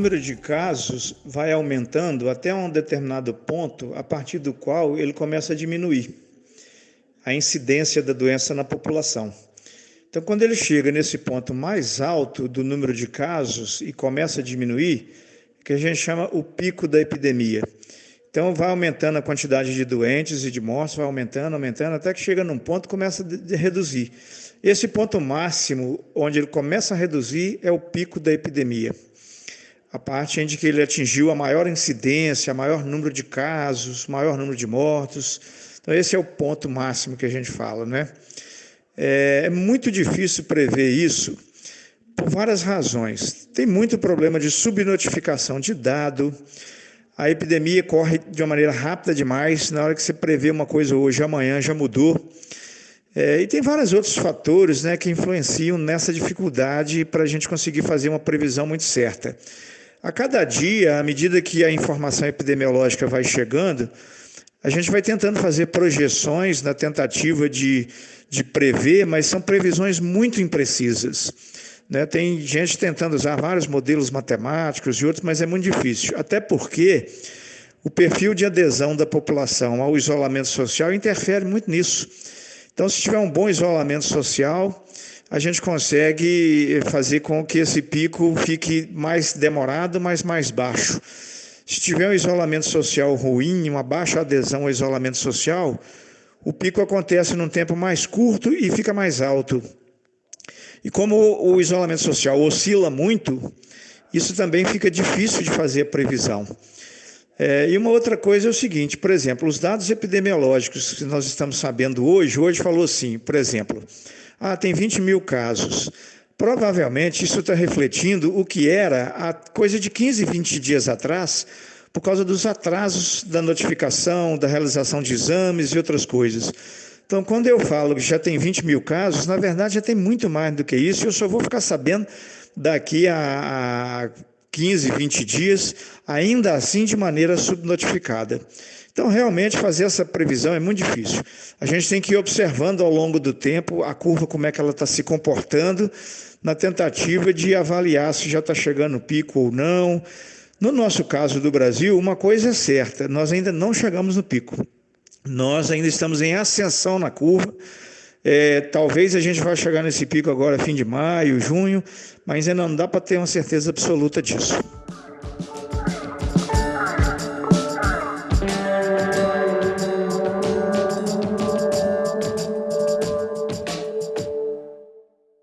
número de casos vai aumentando até um determinado ponto, a partir do qual ele começa a diminuir a incidência da doença na população. Então, quando ele chega nesse ponto mais alto do número de casos e começa a diminuir, que a gente chama o pico da epidemia. Então, vai aumentando a quantidade de doentes e de mortes, vai aumentando, aumentando, até que chega num ponto e começa a reduzir. Esse ponto máximo, onde ele começa a reduzir, é o pico da epidemia a parte que ele atingiu a maior incidência, maior número de casos, maior número de mortos. Então, esse é o ponto máximo que a gente fala, né? É, é muito difícil prever isso por várias razões. Tem muito problema de subnotificação de dado, a epidemia corre de uma maneira rápida demais, na hora que você prevê uma coisa hoje, amanhã já mudou. É, e tem vários outros fatores né, que influenciam nessa dificuldade para a gente conseguir fazer uma previsão muito certa. A cada dia, à medida que a informação epidemiológica vai chegando, a gente vai tentando fazer projeções na tentativa de, de prever, mas são previsões muito imprecisas. Né? Tem gente tentando usar vários modelos matemáticos e outros, mas é muito difícil. Até porque o perfil de adesão da população ao isolamento social interfere muito nisso. Então, se tiver um bom isolamento social, a gente consegue fazer com que esse pico fique mais demorado, mas mais baixo. Se tiver um isolamento social ruim, uma baixa adesão ao isolamento social, o pico acontece num tempo mais curto e fica mais alto. E como o isolamento social oscila muito, isso também fica difícil de fazer a previsão. É, e uma outra coisa é o seguinte, por exemplo, os dados epidemiológicos que nós estamos sabendo hoje, hoje falou assim, por exemplo, ah, tem 20 mil casos. Provavelmente isso está refletindo o que era a coisa de 15, 20 dias atrás, por causa dos atrasos da notificação, da realização de exames e outras coisas. Então, quando eu falo que já tem 20 mil casos, na verdade já tem muito mais do que isso, e eu só vou ficar sabendo daqui a 15, 20 dias, ainda assim de maneira subnotificada. Então, realmente, fazer essa previsão é muito difícil. A gente tem que ir observando ao longo do tempo a curva, como é que ela está se comportando, na tentativa de avaliar se já está chegando o pico ou não. No nosso caso do Brasil, uma coisa é certa: nós ainda não chegamos no pico. Nós ainda estamos em ascensão na curva. É, talvez a gente vá chegar nesse pico agora, fim de maio, junho, mas ainda não dá para ter uma certeza absoluta disso.